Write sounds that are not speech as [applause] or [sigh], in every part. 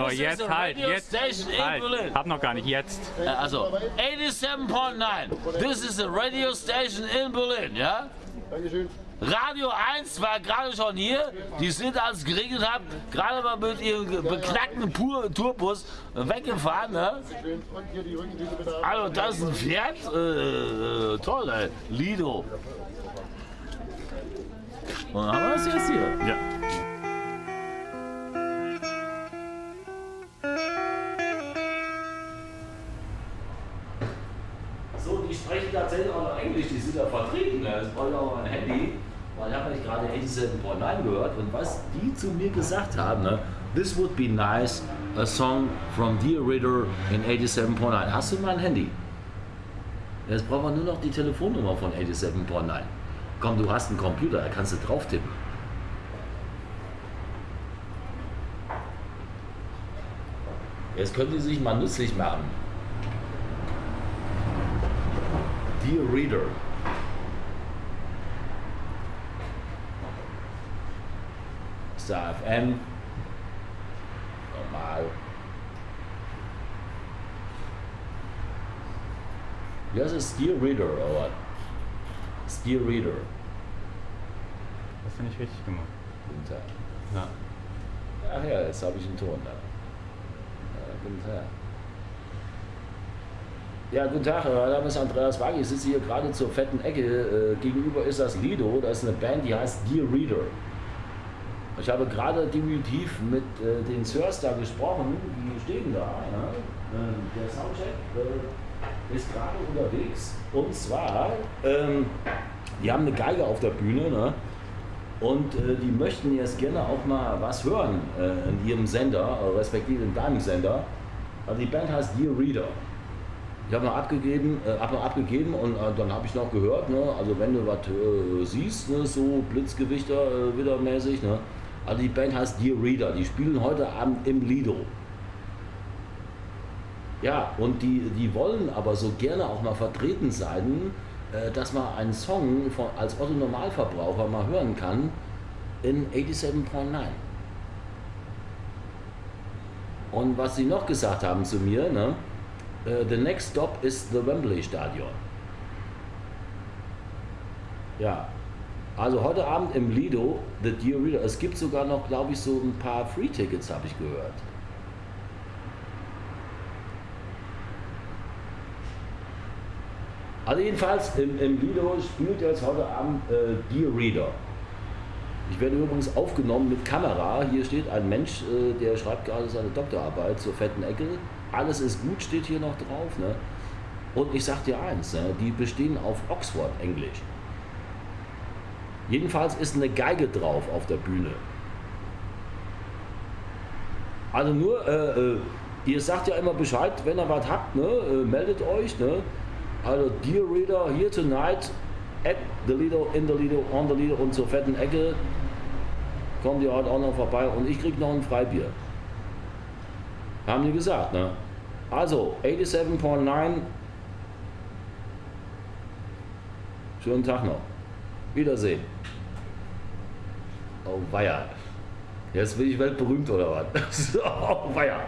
So, jetzt halt, jetzt halt. Hab noch gar nicht, jetzt. Also, 87.9. This is a radio station in Berlin, ja? Dankeschön. Radio 1 war gerade schon hier. Die sind, als es geregnet hat, gerade mal mit ihrem beknackten Pur Tourbus weggefahren. Ne? Also, das ist ein Pferd. Äh, äh, toll, ey. Lido. Und dann haben wir es jetzt hier. Ja. So, die sprechen tatsächlich auch noch Englisch, die sind ja vertreten. Ne? Jetzt brauche ich auch mein Handy, weil ich habe nicht gerade 87.9 gehört und was die zu mir gesagt haben, ne? This would be nice, a song from Dear Reader in 87.9. Hast du mein Handy? Jetzt brauchen wir nur noch die Telefonnummer von 87.9. Komm, du hast einen Computer, da kannst du drauf tippen. Jetzt können die sich mal nützlich machen. Dear Reader. Star FM. Normal. Das ist Dear Reader, oder? Dear Reader. Das finde ich richtig gemacht. Guten Tag. Ja. Ach ja, jetzt habe ich einen Ton da. Ja, guten Tag. Ja, guten Tag, mein Name ist Andreas Wagi. Ich sitze hier gerade zur fetten Ecke. Äh, gegenüber ist das Lido. Das ist eine Band, die heißt Dear Reader. Ich habe gerade diminutiv mit äh, den Sirs da gesprochen. Die stehen da. Ja? Äh, der Soundcheck äh, ist gerade unterwegs. Und zwar, ähm, die haben eine Geige auf der Bühne. Ne? Und äh, die möchten jetzt gerne auch mal was hören äh, in ihrem Sender, respektive in deinem Sender. Also die Band heißt Dear Reader. Ich habe noch abgegeben, äh, hab noch abgegeben und äh, dann habe ich noch gehört, ne, also wenn du was äh, siehst, ne, so Blitzgewichter äh, wieder mäßig, ne, also die Band heißt Dear Reader, die spielen heute Abend im Lido. Ja, und die, die wollen aber so gerne auch mal vertreten sein, äh, dass man einen Song von, als Otto Normalverbraucher mal hören kann in 87.9. Und was sie noch gesagt haben zu mir, ne, Uh, the next stop is the Wembley Stadion. Ja, also heute Abend im Lido, The Dear Reader. Es gibt sogar noch, glaube ich, so ein paar Free-Tickets, habe ich gehört. Also jedenfalls im, im Lido spielt jetzt heute Abend äh, Dear Reader. Ich werde übrigens aufgenommen mit Kamera. Hier steht ein Mensch, äh, der schreibt gerade seine Doktorarbeit zur fetten Ecke alles ist gut, steht hier noch drauf. Ne? Und ich sag dir eins, ne? die bestehen auf Oxford Englisch. Jedenfalls ist eine Geige drauf auf der Bühne. Also nur, äh, äh, ihr sagt ja immer Bescheid, wenn ihr was habt, ne? Äh, meldet euch. Ne? Also Dear Reader, here tonight at the Lido, in the Lido, on the Lido und zur fetten Ecke kommt ihr heute auch noch vorbei und ich krieg noch ein Freibier. Haben die gesagt, ne? Also, 87.9. Schönen Tag noch. Wiedersehen. Oh, weia. Jetzt bin ich weltberühmt oder was? [laughs] oh, weia.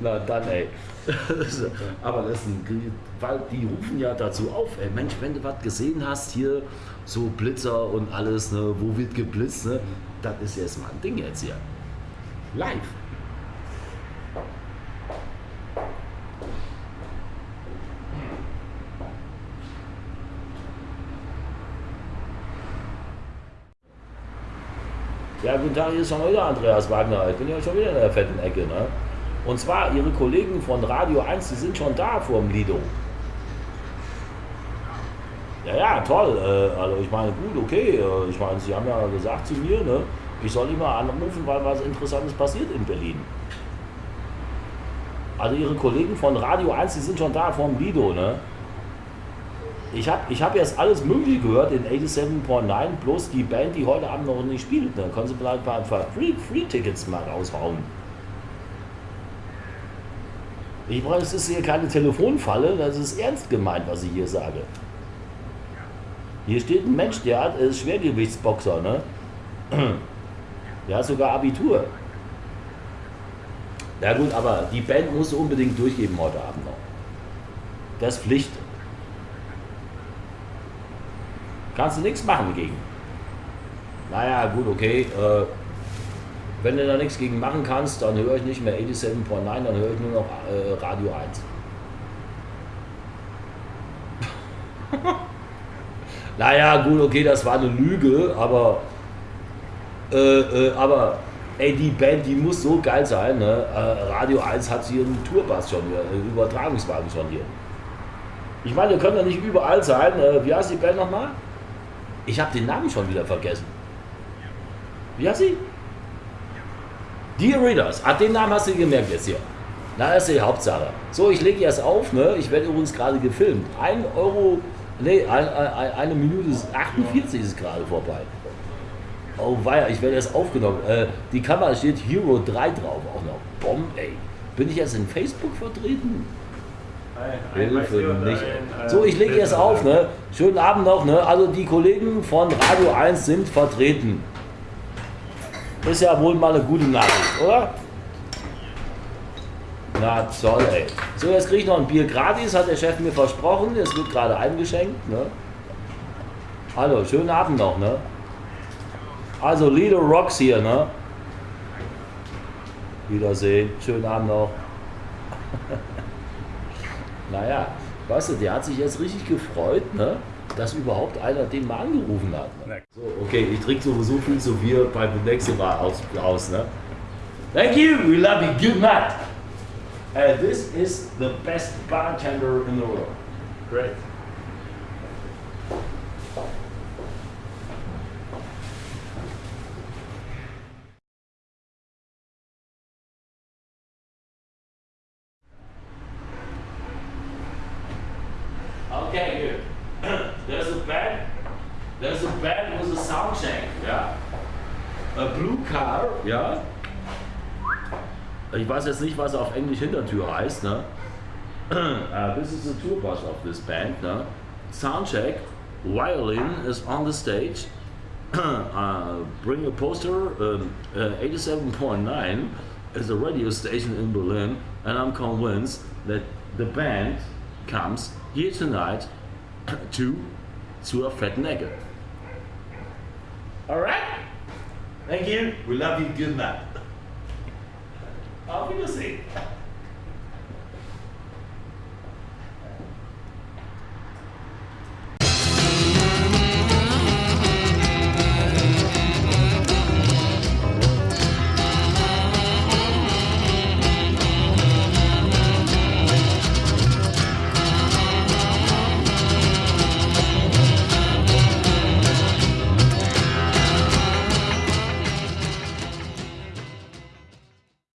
Na dann, ey. [laughs] Aber das ein, weil die rufen ja dazu auf, ey, Mensch, wenn du was gesehen hast, hier so Blitzer und alles, ne, wo wird geblitzt, ne, das ist jetzt mal ein Ding jetzt hier. Live. Ja, guten Tag, hier ist schon wieder Andreas Wagner. Ich bin ja schon wieder in der fetten Ecke. Ne? Und zwar, Ihre Kollegen von Radio 1, die sind schon da vor dem Lido. Ja, ja, toll. Äh, also ich meine, gut, okay. Äh, ich meine, Sie haben ja gesagt zu mir, ne, ich soll immer anrufen, weil was Interessantes passiert in Berlin. Also Ihre Kollegen von Radio 1, die sind schon da vor dem Lido, ne? Ich habe ich hab jetzt alles Mögliche gehört in 87.9, bloß die Band, die heute Abend noch nicht spielt. Dann können sie vielleicht ein paar Free-Tickets Free mal raushauen. Ich meine, es ist hier keine Telefonfalle, das ist ernst gemeint, was ich hier sage. Hier steht ein Mensch, der hat, ist Schwergewichtsboxer, ne? [clears throat] Der hat sogar Abitur. Ja gut, aber die Band musst unbedingt durchgeben heute Abend noch. Das ist Pflicht. Kannst du nichts machen gegen. Naja, gut, okay. Äh, wenn du da nichts gegen machen kannst, dann höre ich nicht mehr 87.9, dann höre ich nur noch äh, Radio 1. [laughs] naja, gut, okay, das war eine Lüge, aber, äh, äh, aber ey, die Band, die muss so geil sein. Ne? Äh, Radio 1 hat hier einen Tourbass schon hier, einen Übertragungswagen schon hier. Ich meine, wir können ja nicht überall sein. Äh, wie heißt die Band nochmal? Ich habe den Namen schon wieder vergessen. Wie heißt sie? Dear Readers. Ah, den Namen hast du gemerkt jetzt hier. Na, das ist die Hauptsache. So, ich lege jetzt auf. Ne? Ich werde übrigens gerade gefilmt. Ein Euro, nee, ein, ein, eine Minute 48 ist gerade vorbei. Oh weia, ich werde erst aufgenommen. Äh, die Kamera steht Hero 3 drauf. Auch noch. Bomb, ey. Bin ich jetzt in Facebook vertreten? Hilfe nicht. Äh, so, ich lege jetzt auf. Ne? Schönen Abend noch. Ne? Also die Kollegen von Radio 1 sind vertreten. Ist ja wohl mal eine gute Nachricht, oder? Na toll, ey. So, jetzt kriege ich noch ein Bier gratis, hat der Chef mir versprochen. Es wird gerade eingeschenkt. Ne? Hallo, schönen Abend noch. Ne? Also, Lido Rocks hier. Ne? Wiedersehen. Schönen Abend noch. [laughs] naja, weißt du, der hat sich jetzt richtig gefreut, ne? dass überhaupt einer den mal angerufen hat. Ne? So, okay, ich trinke sowieso viel zu viel beim nächsten Mal aus. aus ne? Thank you, we love you, good night. Uh, this is the best bartender in the world. Great. Blue car. Ja. Ich weiß jetzt nicht, was auf Englisch Hintertür heißt. Ne? [clears throat] uh, this is the tour bus of this band. Ne? Soundcheck. Violin is on the stage. [clears throat] uh, bring a poster. Um, uh, 87.9 is a radio station in Berlin, and I'm convinced that the band comes here tonight [clears throat] to zur fetten Ecke. Alright? Thank you. We love you. Good night. Auf Wiedersehen.